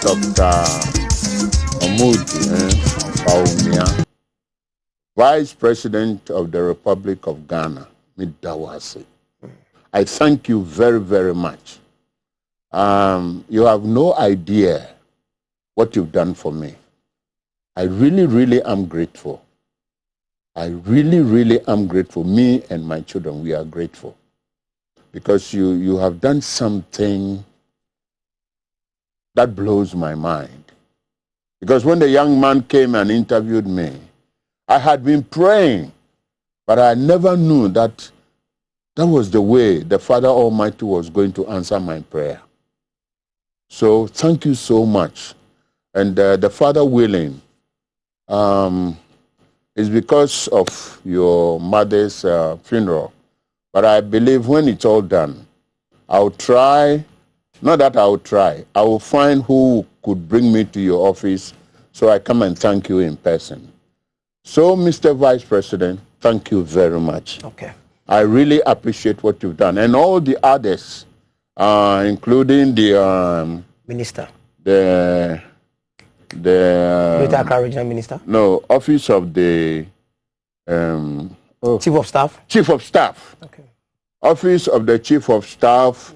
Dr. Omudi eh, Bawumia, Vice President of the Republic of Ghana, Midawasi. I thank you very, very much. Um, you have no idea what you've done for me. I really, really am grateful. I really, really am grateful. Me and my children, we are grateful. Because you, you have done something that blows my mind. Because when the young man came and interviewed me, I had been praying, but I never knew that that was the way the Father Almighty was going to answer my prayer. So thank you so much. And uh, the Father willing, um, is because of your mother's uh, funeral. But I believe when it's all done, I'll try, not that I'll try, I will find who could bring me to your office so I come and thank you in person. So, Mr. Vice President, thank you very much. Okay. I really appreciate what you've done. And all the others, uh, including the, um, Minister. the, the, Greater um, Accra Regional Minister. no, office of the, um, oh, Chief of Staff. chief of staff. Okay. office of the chief of staff,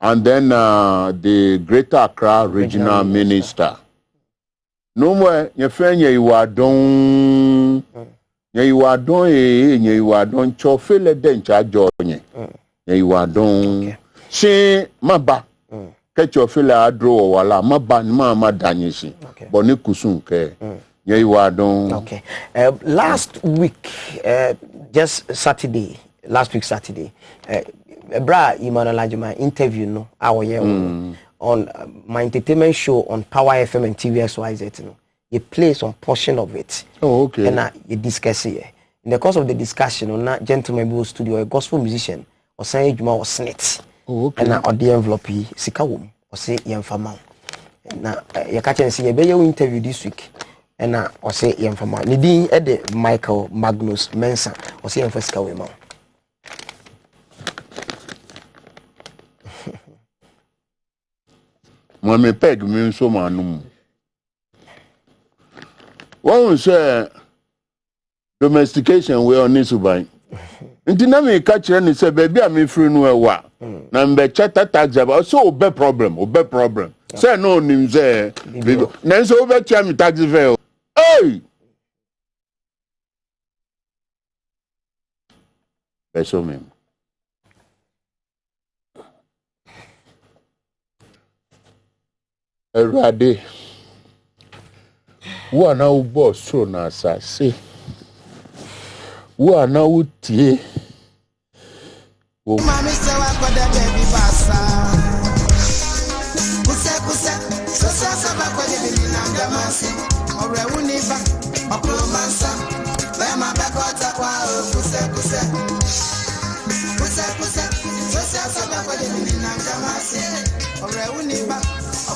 and then uh, the Greater Accra Regional, Regional Minister. N'umwe nyefe nye iwa don mm. nye iwa don ee nye iwa don tsɔ fele de ntsa jɔ mm. nye mm. nye iwa don si ma ba kɛtsɔ fele adro wɔwɔ la ma ba ni ma ma da. Okay. Uh, last week uh, just Saturday last week Saturday, uh, Bra Emmanuel Ajuma interview no, our year on uh, my entertainment show on Power FM and TVXYZ. No, you play some portion of it. Oh, okay. And uh, you discuss it. In the course of the discussion, on that gentleman who studio, a gospel musician, Juma was snit. Oh, okay. ɛna ɔde envelope yi sika wɔ mu ɔsɛ yɛmfa ma wo na eh, yɛka kyerɛ no sɛ yɛbɛyɛ wo interview this week ɛna ɔsɛ yɛmfa ma wo ne din ɛde michael magnus mensa ɔsɛ yɛmfa sika wei ma wo maame peg mi nso ma anum wɔn sɛ domestication wei ɔne suban nti na mi ka kyerɛ ne sɛ beebi a firi no ɛwɔ a na mbɛkyɛ tata taxi aba ɔsɛ ɔbɛ problem ɔbɛ problem. Sɛ na onim sɛ bibi nanso ɔbɛkyia mi taxi fare o. Ɛy bɛsɔ mi. mu. awurade wo a na wobɔɔ soro na asase. Wo a na wotie wo ọrẹ wù ní bá ọkùnrin máa ń sá bẹẹ máa bẹ kọ ọtá pa ọ kùsẹkùsẹ kùsẹkùsẹ sọsẹ sọgbà kọjá ní nàìjíríà máa ṣe ọrẹ wù ní bá.